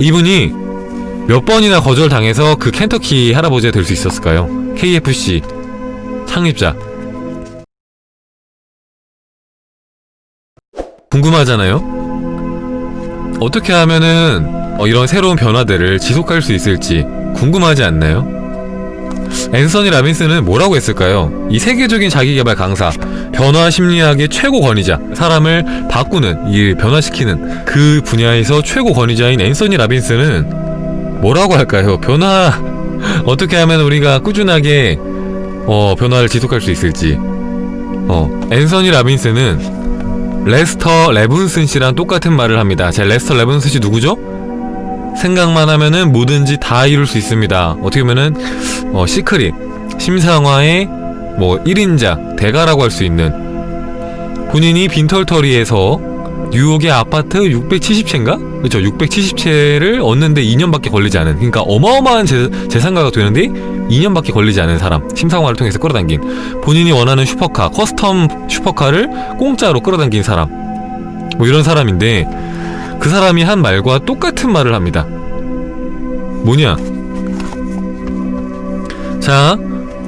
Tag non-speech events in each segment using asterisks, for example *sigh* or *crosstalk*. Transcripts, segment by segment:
이분이 몇 번이나 거절당해서 그 켄터키 할아버지가 될 수 있었을까요? KFC 창립자 궁금하잖아요? 어떻게 하면은 어, 이런 새로운 변화들을 지속할 수 있을지 궁금하지 않나요? 앤서니 라빈스는 뭐라고 했을까요? 이 세계적인 자기개발 강사, 변화 심리학의 최고 권위자, 사람을 바꾸는, 이 변화시키는 그 분야에서 최고 권위자인 앤서니 라빈스는 뭐라고 할까요? 변화 *laughs* 어떻게 하면 우리가 꾸준하게 어, 변화를 지속할 수 있을지. 어, 앤서니 라빈스는 레스터 레븐슨 씨랑 똑같은 말을 합니다. 제 레스터 레븐슨 씨 누구죠? 생각만 하면은 뭐든지 다 이룰 수 있습니다. 어떻게 보면은 어, 시크릿 심상화의 뭐 1인자 대가라고 할 수 있는 본인이 빈털터리에서 뉴욕의 아파트 670채인가? 그렇죠 670채를 얻는데 2년밖에 걸리지 않은 그러니까 어마어마한 재, 재산가가 되는데 2년밖에 걸리지 않은 사람 심상화를 통해서 끌어당긴 본인이 원하는 슈퍼카 custom 슈퍼카를 공짜로 끌어당긴 사람 뭐 이런 사람인데 그 사람이 한 말과 똑같은 말을 합니다 뭐냐? 자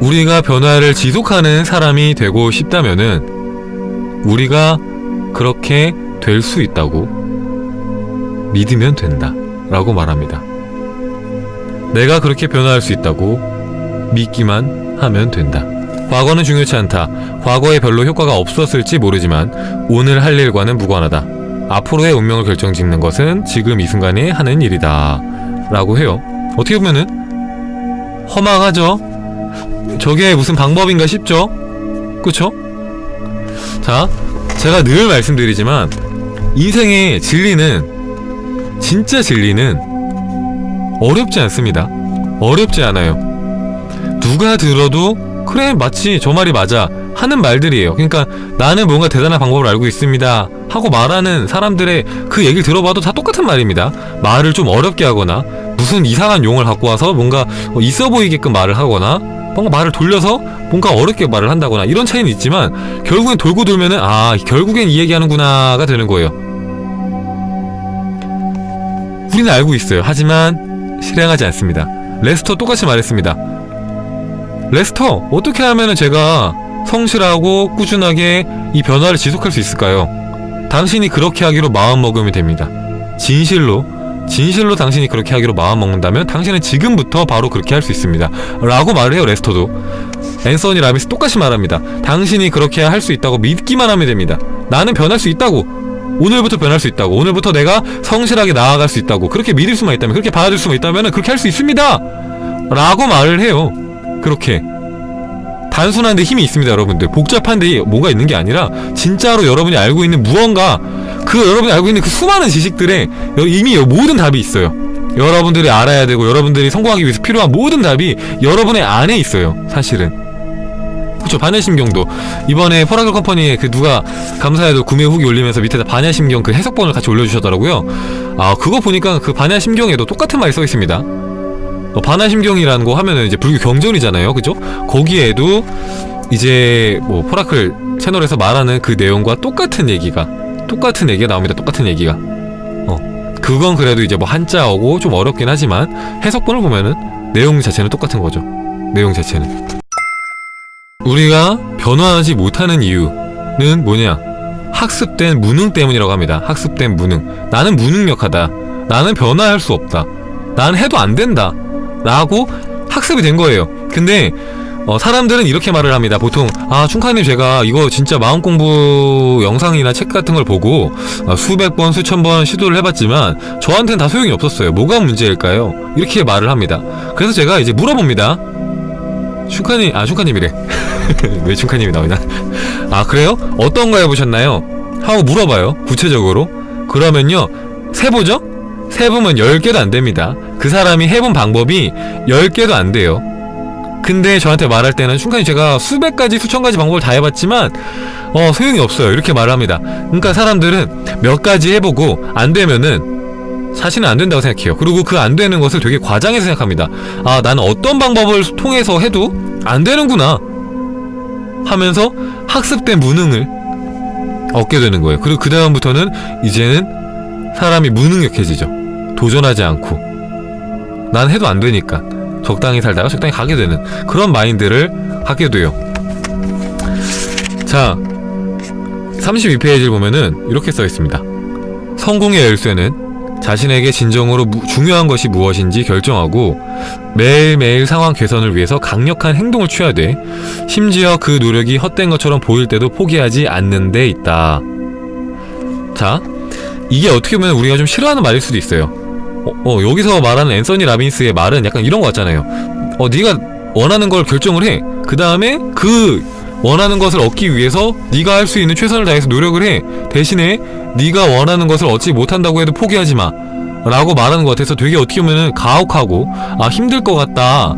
우리가 변화를 지속하는 사람이 되고 싶다면은 우리가 그렇게 될 수 있다고 믿으면 된다 라고 말합니다. 내가 그렇게 변화할 수 있다고 믿기만 하면 된다. 과거는 중요치 않다. 과거에 별로 효과가 없었을지 모르지만 오늘 할 일과는 무관하다. 앞으로의 운명을 결정짓는 것은 지금 이 순간에 하는 일이다 라고 해요. 어떻게 보면은 허망하죠? 저게 무슨 방법인가 싶죠? 그쵸? 자 제가 늘 말씀드리지만 인생의 진리는 진짜 진리는 어렵지 않습니다. 어렵지 않아요. 누가 들어도 그래 마치 저 말이 맞아 하는 말들이에요. 그러니까 나는 뭔가 대단한 방법을 알고 있습니다 하고 말하는 사람들의 그 얘기를 들어봐도 다 똑같은 말입니다. 말을 좀 어렵게 하거나 무슨 이상한 용어를 갖고 와서 뭔가 있어 보이게끔 말을 하거나 뭔가 말을 돌려서 뭔가 어렵게 말을 한다거나 이런 차이는 있지만 결국엔 돌고 돌면은 아 결국엔 이 얘기하는구나가 되는 거예요. 우리는 알고 있어요. 하지만 실행하지 않습니다. 레스터 똑같이 말했습니다. 레스터 어떻게 하면은 제가 성실하고 꾸준하게 이 변화를 지속할 수 있을까요? 당신이 그렇게 하기로 마음먹으면 됩니다. 진실로 진실로 당신이 그렇게 하기로 마음먹는다면 당신은 지금부터 바로 그렇게 할 수 있습니다. 라고 말을 해요 레스터도. 앤서니 라빈스 똑같이 말합니다. 당신이 그렇게 할 수 있다고 믿기만 하면 됩니다. 나는 변할 수 있다고. 오늘부터 변할 수 있다고. 오늘부터 내가 성실하게 나아갈 수 있다고. 그렇게 믿을 수만 있다면 그렇게 받아줄 수만 있다면 그렇게 할 수 있습니다! 라고 말을 해요. 그렇게 단순한데 힘이 있습니다 여러분들. 복잡한데 뭐가 있는 게 아니라 진짜로 여러분이 알고 있는 무언가 그 여러분이 알고 있는 그 수많은 지식들에 이미 모든 답이 있어요. 여러분들이 알아야 되고 여러분들이 성공하기 위해서 필요한 모든 답이 여러분의 안에 있어요 사실은. 그쵸 반야심경도. 이번에 포라클 컴퍼니에 그 누가 감사해도 구매 후기 올리면서 밑에다 반야심경 그 해석본을 같이 올려주셨더라고요. 아 그거 보니까 그 반야심경에도 똑같은 말이 써있습니다. 어, 반야심경이라는 거 하면은 이제 불교 경전이잖아요. 그죠? 거기에도 이제 뭐 포라클 채널에서 말하는 그 내용과 똑같은 얘기가 똑같은 얘기가 나옵니다. 똑같은 얘기가. 어 그건 그래도 이제 뭐 한자어고 좀 어렵긴 하지만 해석본을 보면은 내용 자체는 똑같은 거죠. 내용 자체는. 우리가 변화하지 못하는 이유는 뭐냐? 학습된 무능 때문이라고 합니다. 학습된 무능. 나는 무능력하다. 나는 변화할 수 없다. 나는 해도 안 된다 라고 학습이 된 거예요. 근데 어, 사람들은 이렇게 말을 합니다. 보통 아 충카님 제가 이거 진짜 마음공부 영상이나 책 같은 걸 보고 어, 수백 번 수천 번 시도를 해봤지만 저한테는 다 소용이 없었어요. 뭐가 문제일까요? 이렇게 말을 합니다. 그래서 제가 이제 물어봅니다. 충카님 아 충카님이래. *laughs* 왜 충카님이 나오냐? 아 그래요? 어떤 거 해보셨나요? 하고 물어봐요. 구체적으로. 그러면요. 세보죠? 세보면 10개도 안됩니다. 그 사람이 해본 방법이 10개도 안 돼요. 근데 저한테 말할 때는 순간히 제가 수백 가지 수천 가지 방법을 다 해봤지만 어 소용이 없어요. 이렇게 말을 합니다. 그러니까 사람들은 몇 가지 해보고 안 되면은 사실은 안 된다고 생각해요. 그리고 그 안 되는 것을 되게 과장해서 생각합니다. 아 나는 어떤 방법을 통해서 해도 안 되는구나 하면서 학습된 무능을 얻게 되는 거예요. 그리고 그 다음부터는 이제는 사람이 무능력해지죠 도전하지 않고 난 해도 안 되니까 적당히 살다가 적당히 가게 되는 그런 마인드를 하게 돼요. 자, 32페이지를 보면은 이렇게 써 있습니다. 성공의 열쇠는 자신에게 진정으로 무- 중요한 것이 무엇인지 결정하고 매일매일 상황 개선을 위해서 강력한 행동을 취해야 돼. 심지어 그 노력이 헛된 것처럼 보일 때도 포기하지 않는 데 있다. 자, 이게 어떻게 보면 우리가 좀 싫어하는 말일 수도 있어요. 어, 어, 여기서 말하는 앤서니 라빈스의 말은 약간 이런 거 같잖아요. 어, 네가 원하는 걸 결정을 해. 그 다음에 그 원하는 것을 얻기 위해서 네가 할 수 있는 최선을 다해서 노력을 해. 대신에 네가 원하는 것을 얻지 못한다고 해도 포기하지 마. 라고 말하는 것 같아서 되게 어떻게 보면은 가혹하고 아 힘들 것 같다.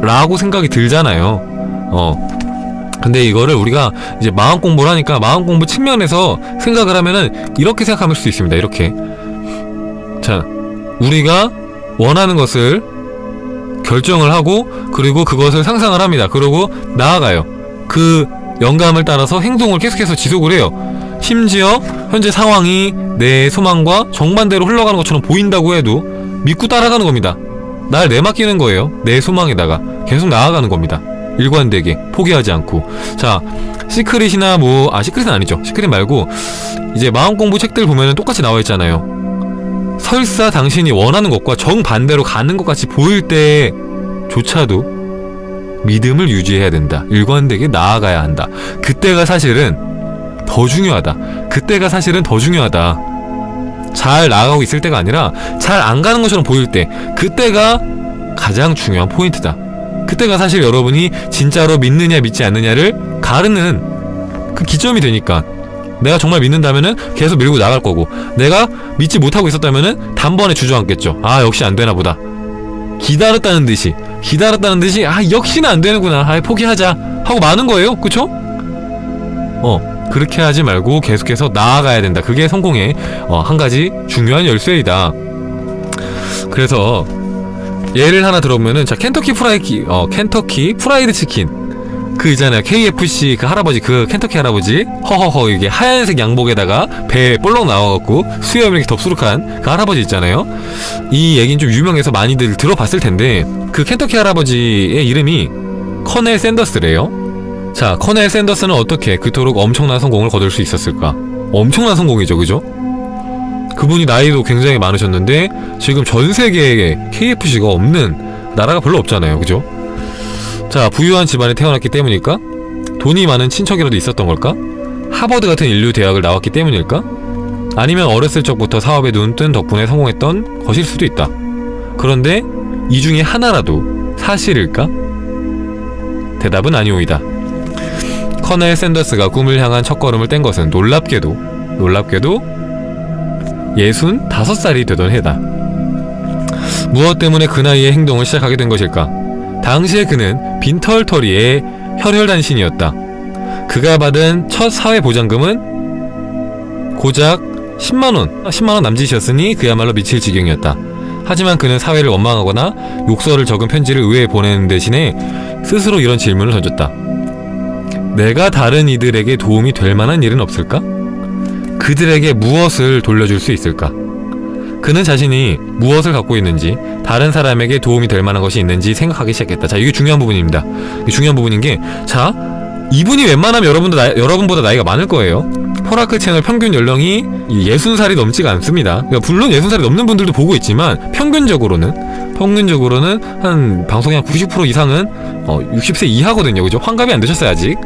라고 생각이 들잖아요. 어. 근데 이거를 우리가 이제 마음 공부를 하니까 마음 공부 측면에서 생각을 하면은 이렇게 생각할 수 있습니다. 이렇게. 자, 우리가 원하는 것을 결정을 하고 그리고 그것을 상상을 합니다. 그리고 나아가요. 그 영감을 따라서 행동을 계속해서 지속을 해요. 심지어 현재 상황이 내 소망과 정반대로 흘러가는 것처럼 보인다고 해도 믿고 따라가는 겁니다. 날 내맡기는 거예요. 내 소망에다가 계속 나아가는 겁니다. 일관되게 포기하지 않고 자 secret이나 뭐 아 secret은 아니죠. secret 말고 이제 마음 공부 책들 보면은 똑같이 나와 있잖아요. 설사 당신이 원하는 것과 정반대로 가는 것 같이 보일 때조차도 믿음을 유지해야 된다. 일관되게 나아가야 한다. 그때가 사실은 더 중요하다. 그때가 사실은 더 중요하다. 잘 나아가고 있을 때가 아니라 잘 안 가는 것처럼 보일 때 그때가 가장 중요한 포인트다. 그때가 사실 여러분이 진짜로 믿느냐 믿지 않느냐를 가르는 그 기점이 되니까 내가 정말 믿는다면은 계속 밀고 나갈 거고 내가 믿지 못하고 있었다면은 단번에 주저앉겠죠. 아 역시 안 되나 보다. 기다렸다는 듯이 기다렸다는 듯이 아 역시나 안 되는구나. 아 포기하자 하고 마는 거예요. 그쵸? 어 그렇게 하지 말고 계속해서 나아가야 된다. 그게 성공의 어, 한 가지 중요한 열쇠이다. 그래서 예를 하나 들어보면은 자 켄터키 프라이키 어 켄터키 프라이드 치킨 그 있잖아요. KFC 그 할아버지 그 켄터키 할아버지. 허허허 이게 하얀색 양복에다가 배 볼록 나와갖고 수염 이렇게 덥수룩한 그 할아버지 있잖아요. 이 얘기는 좀 유명해서 많이들 들어봤을 텐데 그 켄터키 할아버지의 이름이 커넬 샌더스래요. 자 커넬 샌더스는 어떻게 그토록 엄청난 성공을 거둘 수 있었을까? 엄청난 성공이죠. 그죠? 그분이 나이도 굉장히 많으셨는데 지금 전 세계에 KFC가 없는 나라가 별로 없잖아요. 그죠 자 부유한 집안에 태어났기 때문일까? 돈이 많은 친척이라도 있었던 걸까? 하버드 같은 인류 대학을 나왔기 때문일까? 아니면 어렸을 적부터 사업에 눈뜬 덕분에 성공했던 것일 수도 있다. 그런데 이 중에 하나라도 사실일까? 대답은 아니오이다. 커넬 샌더스가 꿈을 향한 첫걸음을 뗀 것은 놀랍게도 놀랍게도 예순 다섯 살이 되던 해다. 무엇 때문에 그 나이에 행동을 시작하게 된 것일까? 당시에 그는 빈털터리의 혈혈단신이었다. 그가 받은 첫 사회보장금은 고작 10만원, 10만원 남짓이었으니 그야말로 미칠 지경이었다. 하지만 그는 사회를 원망하거나 욕설을 적은 편지를 의회에 보내는 대신에 스스로 이런 질문을 던졌다. 내가 다른 이들에게 도움이 될 만한 일은 없을까? 그들에게 무엇을 돌려줄 수 있을까? 그는 자신이 무엇을 갖고 있는지 다른 사람에게 도움이 될 만한 것이 있는지 생각하기 시작했다. 자, 이게 중요한 부분입니다. 중요한 부분인 게, 자, 이분이 웬만하면 여러분도 나, 여러분보다 나이가 많을 거예요. 포라크 채널 평균 연령이 60살이 넘지가 않습니다. 그러니까 물론 60살이 넘는 분들도 보고 있지만 평균적으로는 평균적으로는 한 방송의 한 90% 이상은 어, 60세 이하거든요. 그죠? 환갑이 안 되셨어요, 아직.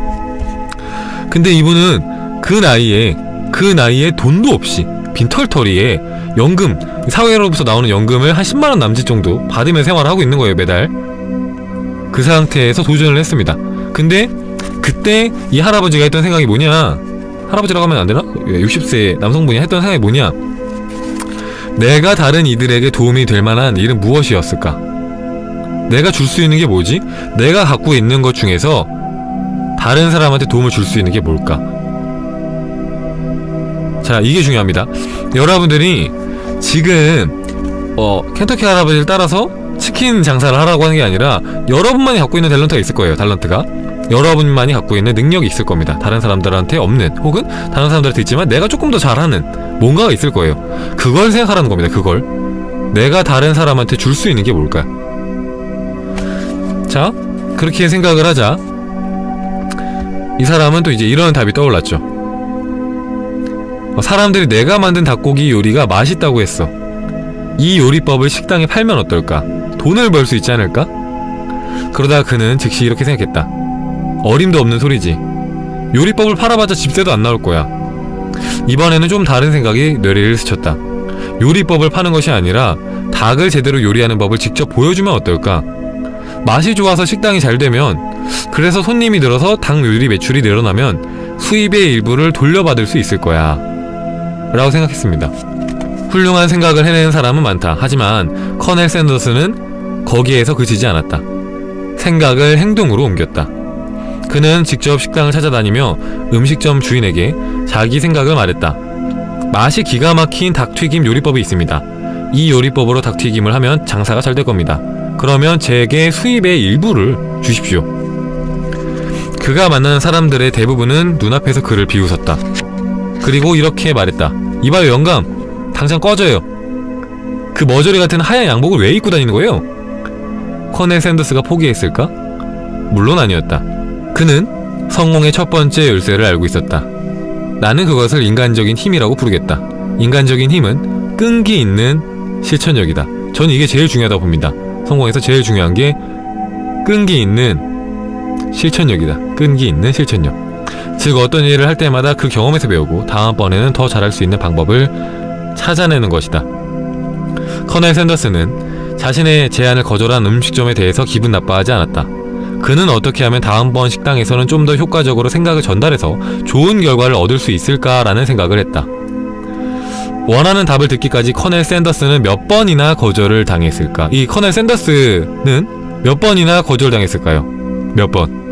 근데 이분은 그 나이에 그 나이에 돈도 없이 빈털터리에 연금 사회로부터 나오는 연금을 한 10만원 남짓 정도 받으며 생활을 하고 있는 거예요 매달 그 상태에서 도전을 했습니다 근데 그때 이 할아버지가 했던 생각이 뭐냐 할아버지라고 하면 안 되나? 60세 남성분이 했던 생각이 뭐냐 내가 다른 이들에게 도움이 될 만한 일은 무엇이었을까 내가 줄 수 있는 게 뭐지? 내가 갖고 있는 것 중에서 다른 사람한테 도움을 줄 수 있는 게 뭘까? 자 이게 중요합니다 여러분들이 지금 어 켄터키 할아버지를 따라서 치킨 장사를 하라고 하는 게 아니라 여러분만이 갖고 있는 탤런트가 있을 거예요 탤런트가 여러분만이 갖고 있는 능력이 있을 겁니다 다른 사람들한테 없는 혹은 다른 사람들한테 있지만 내가 조금 더 잘하는 뭔가가 있을 거예요 그걸 생각하라는 겁니다 그걸 내가 다른 사람한테 줄 수 있는 게 뭘까? 자, 그렇게 생각을 하자. 이 사람은 또 이제 이런 답이 떠올랐죠. 어, 사람들이 내가 만든 닭고기 요리가 맛있다고 했어. 이 요리법을 식당에 팔면 어떨까? 돈을 벌 수 있지 않을까? 그러다 그는 즉시 이렇게 생각했다. 어림도 없는 소리지. 요리법을 팔아봤자 집세도 안 나올 거야. 이번에는 좀 다른 생각이 뇌리를 스쳤다. 요리법을 파는 것이 아니라 닭을 제대로 요리하는 법을 직접 보여주면 어떨까? 맛이 좋아서 식당이 잘 되면 그래서 손님이 늘어서 닭 요리 매출이 늘어나면 수입의 일부를 돌려받을 수 있을 거야. 라고 생각했습니다. 훌륭한 생각을 해내는 사람은 많다. 하지만 커넬 샌더스는 거기에서 그치지 않았다. 생각을 행동으로 옮겼다. 그는 직접 식당을 찾아다니며 음식점 주인에게 자기 생각을 말했다. 맛이 기가 막힌 닭튀김 요리법이 있습니다. 이 요리법으로 닭튀김을 하면 장사가 잘 될 겁니다. 그러면 제게 수입의 일부를 주십시오. 그가 만나는 사람들의 대부분은 눈앞에서 그를 비웃었다. 그리고 이렇게 말했다. 이봐요 영감, 당장 꺼져요. 그 머저리 같은 하얀 양복을 왜 입고 다니는 거예요? 커넬 샌더스가 포기했을까? 물론 아니었다. 그는 성공의 첫 번째 열쇠를 알고 있었다. 나는 그것을 인간적인 힘이라고 부르겠다. 인간적인 힘은 끈기 있는 실천력이다. 저는 이게 제일 중요하다고 봅니다. 성공에서 제일 중요한 게 끈기 있는 실천력이다. 끈기 있는 실천력. 즉 어떤 일을 할 때마다 그 경험에서 배우고 다음번에는 더 잘할 수 있는 방법을 찾아내는 것이다. 커넬 샌더스는 자신의 제안을 거절한 음식점에 대해서 기분 나빠하지 않았다. 그는 어떻게 하면 다음번 식당에서는 좀 더 효과적으로 생각을 전달해서 좋은 결과를 얻을 수 있을까라는 생각을 했다. 원하는 답을 듣기까지 커넬 샌더스는 몇 번이나 거절을 당했을까? 이 커넬 샌더스는 몇 번이나 거절당했을까요? 몇 번?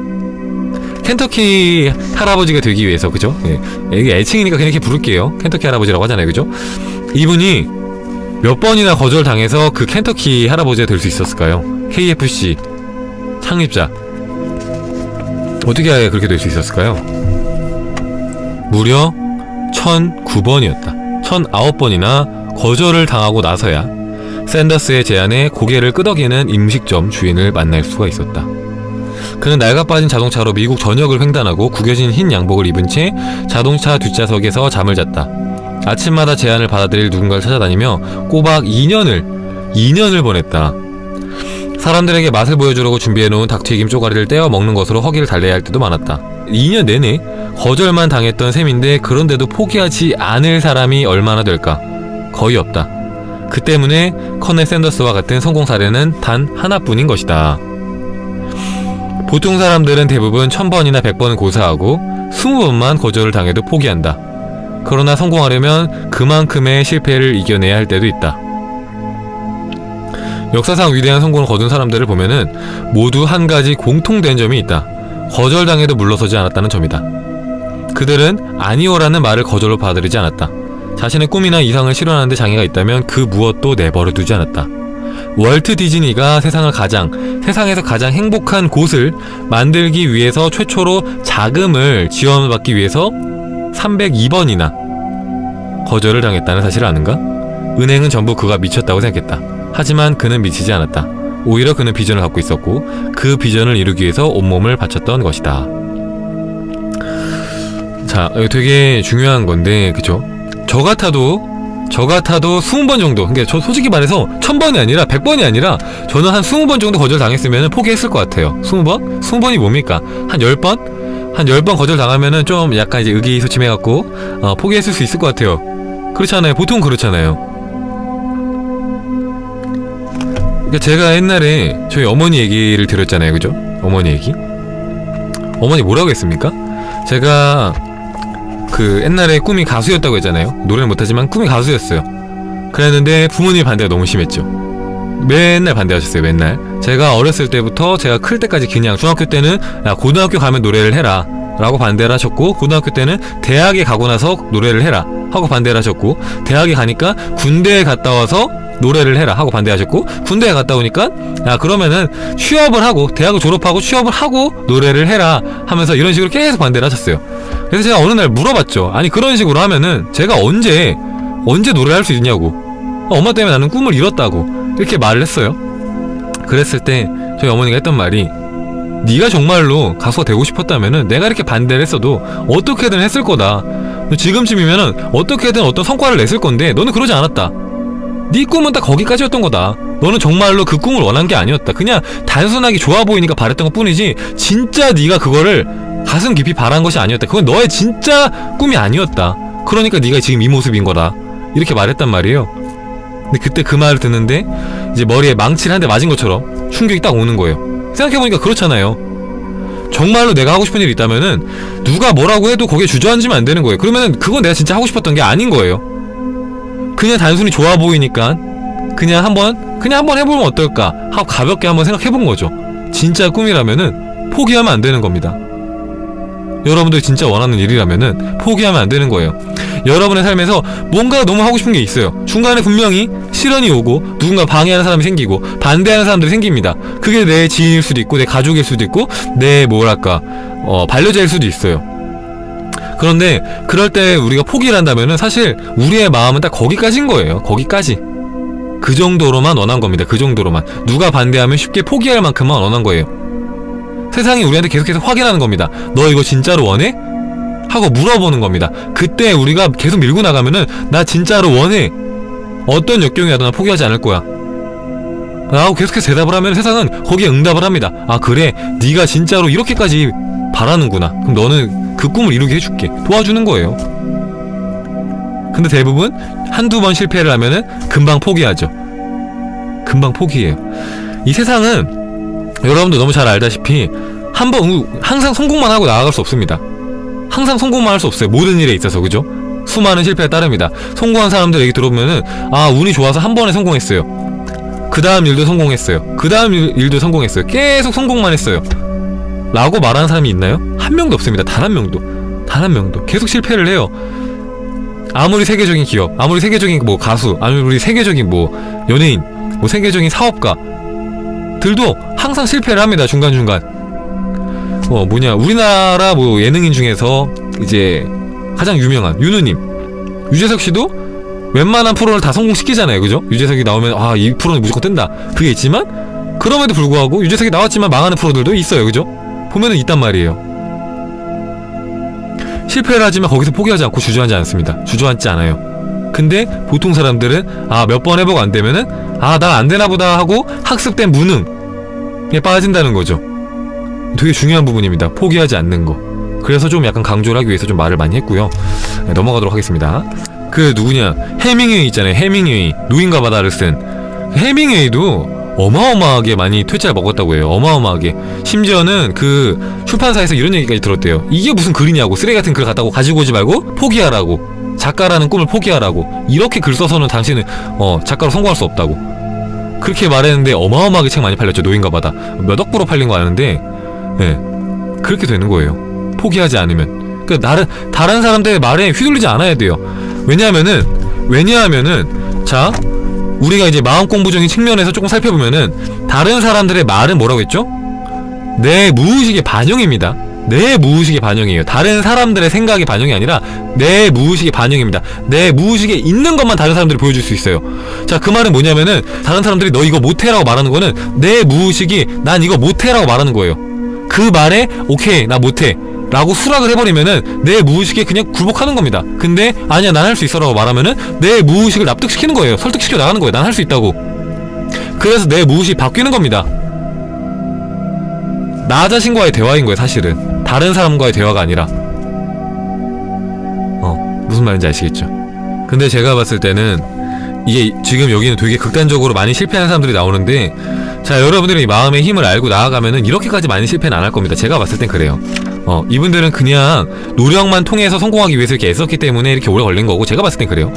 켄터키 할아버지가 되기 위해서 그죠? 예. 이게 애칭이니까 그냥 이렇게 부를게요. 켄터키 할아버지라고 하잖아요, 그죠? 이분이 몇 번이나 거절당해서 그 켄터키 할아버지가 될 수 있었을까요? KFC 창립자 어떻게 그렇게 될 수 있었을까요? 무려 1009번이었다. 1009번이나 거절을 당하고 나서야 샌더스의 제안에 고개를 끄덕이는 음식점 주인을 만날 수가 있었다. 그는 낡아빠진 자동차로 미국 전역을 횡단하고 구겨진 흰 양복을 입은 채 자동차 뒷좌석에서 잠을 잤다. 아침마다 제안을 받아들일 누군가를 찾아다니며 꼬박 2년을 2년을 보냈다. 사람들에게 맛을 보여주려고 준비해놓은 닭튀김 쪼가리를 떼어 먹는 것으로 허기를 달래야 할 때도 많았다. 2년 내내 거절만 당했던 셈인데 그런데도 포기하지 않을 사람이 얼마나 될까? 거의 없다. 그 때문에 커넬 샌더스와 같은 성공 사례는 단 하나뿐인 것이다. 보통 사람들은 대부분 1000번이나 100번은 고사하고 20번만 거절을 당해도 포기한다. 그러나 성공하려면 그만큼의 실패를 이겨내야 할 때도 있다. 역사상 위대한 성공을 거둔 사람들을 보면은 모두 한 가지 공통된 점이 있다. 거절당해도 물러서지 않았다는 점이다. 그들은 아니오라는 말을 거절로 받아들이지 않았다. 자신의 꿈이나 이상을 실현하는데 장애가 있다면 그 무엇도 내버려 두지 않았다. 월트 디즈니가 세상을 가장, 세상에서 가장 행복한 곳을 만들기 위해서 최초로 자금을 지원받기 위해서 302번이나 거절을 당했다는 사실을 아는가? 은행은 전부 그가 미쳤다고 생각했다. 하지만 그는 미치지 않았다. 오히려 그는 비전을 갖고 있었고 그 비전을 이루기 위해서 온몸을 바쳤던 것이다. 자, 되게 중요한 건데, 그쵸? 저 같아도, 저 같아도 20번 정도, 그러니까 저 솔직히 말해서 1000번이 아니라 100번이 아니라 저는 한 20번 정도 거절 당했으면 포기했을 것 같아요. 20번? 20번이 뭡니까? 한 10번? 한 10번 거절 당하면은 좀 약간 이제 의기소침해갖고, 어, 포기했을 수 있을 것 같아요. 그렇잖아요. 보통 그렇잖아요. 그러니까 제가 옛날에 저희 어머니 얘기를 들었잖아요 그죠? 어머니 얘기 어머니 뭐라고 했습니까? 제가 그 옛날에 꿈이 가수였다고 했잖아요. 노래는 못하지만 꿈이 가수였어요. 그랬는데 부모님 반대가 너무 심했죠. 맨날 반대하셨어요 맨날. 제가 어렸을 때부터 제가 클 때까지 그냥 중학교 때는 야 고등학교 가면 노래를 해라. 라고 반대를 하셨고 고등학교 때는 대학에 가고 나서 노래를 해라 하고 반대를 하셨고 대학에 가니까 군대에 갔다 와서 노래를 해라 하고 반대하셨고 군대에 갔다 오니까 야 그러면은 취업을 하고 대학을 졸업하고 취업을 하고 노래를 해라 하면서 이런 식으로 계속 반대를 하셨어요 그래서 제가 어느 날 물어봤죠 아니 그런 식으로 하면은 제가 언제 언제 노래를 할 수 있냐고 어, 엄마 때문에 나는 꿈을 잃었다고 이렇게 말을 했어요. 그랬을 때 저희 어머니가 했던 말이 네가 정말로 가수가 되고 싶었다면은 내가 이렇게 반대를 했어도 어떻게든 했을 거다. 너 지금쯤이면은 어떻게든 어떤 성과를 냈을 건데 너는 그러지 않았다. 네 꿈은 딱 거기까지였던 거다. 너는 정말로 그 꿈을 원한 게 아니었다. 그냥 단순하게 좋아 보이니까 바랬던 것 뿐이지 진짜 네가 그거를 가슴 깊이 바란 것이 아니었다. 그건 너의 진짜 꿈이 아니었다. 그러니까 네가 지금 이 모습인 거다. 이렇게 말했단 말이에요. 근데 그때 그 말을 듣는데 이제 머리에 망치를 한 대 맞은 것처럼 충격이 딱 오는 거예요. 생각해보니까 그렇잖아요. 정말로 내가 하고 싶은 일이 있다면은 누가 뭐라고 해도 거기에 주저앉으면 안 되는 거예요. 그러면은 그건 내가 진짜 하고 싶었던 게 아닌 거예요. 그냥 단순히 좋아 보이니까 그냥 한번 그냥 한번 해보면 어떨까 하고 가볍게 한번 생각해본 거죠. 진짜 꿈이라면은 포기하면 안 되는 겁니다. 여러분들이 진짜 원하는 일이라면은 포기하면 안 되는 거예요. 여러분의 삶에서 뭔가 너무 하고 싶은 게 있어요. 중간에 분명히 시련이 오고 누군가 방해하는 사람이 생기고 반대하는 사람들이 생깁니다. 그게 내 지인일 수도 있고 내 가족일 수도 있고 내 뭐랄까 어, 반려자일 수도 있어요. 그런데 그럴 때 우리가 포기를 한다면은 사실 우리의 마음은 딱 거기까지인 거예요. 거기까지. 그 정도로만 원한 겁니다. 그 정도로만. 누가 반대하면 쉽게 포기할 만큼만 원한 거예요. 세상이 우리한테 계속해서 확인하는 겁니다. 너 이거 진짜로 원해? 하고 물어보는 겁니다. 그때 우리가 계속 밀고 나가면은 나 진짜로 원해. 어떤 역경이 와도 나 포기하지 않을 거야. 라고 계속해서 대답을 하면 세상은 거기에 응답을 합니다. 아 그래 네가 진짜로 이렇게까지 바라는구나. 그럼 너는 그 꿈을 이루게 해줄게. 도와주는 거예요. 근데 대부분 한두 번 실패를 하면은 금방 포기하죠. 금방 포기해요. 이 세상은 여러분도 너무 잘 알다시피 한 번 항상 성공만 하고 나아갈 수 없습니다. 항상 성공만 할 수 없어요. 모든 일에 있어서 그죠? 수많은 실패에 따릅니다. 성공한 사람들 얘기 들어보면은 아 운이 좋아서 한 번에 성공했어요. 그 다음 일도 성공했어요. 그 다음 일도 성공했어요. 계속 성공만 했어요. 라고 말하는 사람이 있나요? 한 명도 없습니다. 단 한 명도. 단 한 명도. 계속 실패를 해요. 아무리 세계적인 기업, 아무리 세계적인 뭐 가수, 아무리 세계적인 뭐 연예인, 뭐 세계적인 사업가 들도 항상 실패를 합니다. 중간중간. 어 뭐냐 우리나라 뭐 예능인 중에서 이제 가장 유명한 윤우님. 유재석 씨도 웬만한 프로를 다 성공시키잖아요 그죠? 유재석이 나오면 아 이 프로는 무조건 뜬다. 그게 있지만 그럼에도 불구하고 유재석이 나왔지만 망하는 프로들도 있어요 그죠? 보면은 있단 말이에요. 실패를 하지만 거기서 포기하지 않고 주저앉지 않습니다. 주저앉지 않아요. 근데 보통 사람들은 아 몇 번 해보고 안 되면은 아난안 되나 보다 하고 학습된 무능 에 빠진다는 거죠 되게 중요한 부분입니다. 포기하지 않는 거. 그래서 좀 약간 강조를 하기 위해서 좀 말을 많이 했고요. 네, 넘어가도록 하겠습니다. 그 누구냐 해밍웨이 있잖아요. 해밍웨이 노인과 바다를 쓴 해밍웨이도 어마어마하게 많이 퇴짜를 먹었다고 해요. 어마어마하게. 심지어는 그 출판사에서 이런 얘기까지 들었대요. 이게 무슨 글이냐고 쓰레기 같은 글 갖다고 가지고 오지 말고 포기하라고. 작가라는 꿈을 포기하라고. 이렇게 글 써서는 당신은 어 작가로 성공할 수 없다고. 그렇게 말했는데 어마어마하게 책 많이 팔렸죠. 노인과 바다. 몇 억 부로 팔린 거 아는데 예. 그렇게 되는 거예요. 포기하지 않으면. 그 다른 다른 사람들의 말에 휘둘리지 않아야 돼요. 왜냐하면은 왜냐하면은 자 우리가 이제 마음 공부적인 측면에서 조금 살펴보면은 다른 사람들의 말은 뭐라고 했죠? 내 무의식의 반영입니다. 내 무의식의 반영이에요. 다른 사람들의 생각의 반영이 아니라 내 무의식의 반영입니다. 내 무의식에 있는 것만 다른 사람들이 보여줄 수 있어요. 자, 그 말은 뭐냐면은 다른 사람들이 너 이거 못해라고 말하는 거는 내 무의식이 난 이거 못해라고 말하는 거예요. 그 말에 오케이 나 못해 라고 수락을 해버리면은 내 무의식에 그냥 굴복하는 겁니다 근데 아니야 난 할 수 있어 라고 말하면은 내 무의식을 납득시키는 거예요 설득시켜 나가는 거예요 난 할 수 있다고 그래서 내 무의식이 바뀌는 겁니다 나 자신과의 대화인 거예요 사실은. 다른 사람과의 대화가 아니라. 어 무슨 말인지 아시겠죠? 근데 제가 봤을 때는 이게 지금 여기는 되게 극단적으로 많이 실패하는 사람들이 나오는데 자 여러분들이 마음의 힘을 알고 나아가면은 이렇게까지 많이 실패는 안 할 겁니다. 제가 봤을 땐 그래요. 어 이분들은 그냥 노력만 통해서 성공하기 위해서 이렇게 애썼기 때문에 이렇게 오래 걸린 거고 제가 봤을 땐 그래요.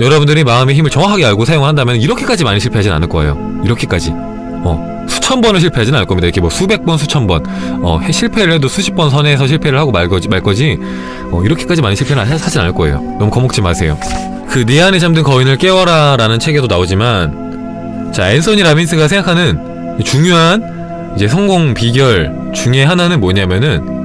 여러분들이 마음의 힘을 정확하게 알고 사용한다면 이렇게까지 많이 실패하진 않을 거예요. 이렇게까지. 어 수천 번을 실패하진 않을 겁니다. 이렇게 뭐 수백 번 수천 번 어 실패를 해도 수십 번 선에서 실패를 하고 말 거지 말 거지. 어 이렇게까지 많이 실패는 하- 하진 않을 거예요. 너무 겁먹지 마세요. 그 네 안에 잠든 거인을 깨워라 라는 책에도 나오지만 자 앤서니 라빈스가 생각하는 중요한 이제 성공 비결 중에 하나는 뭐냐면은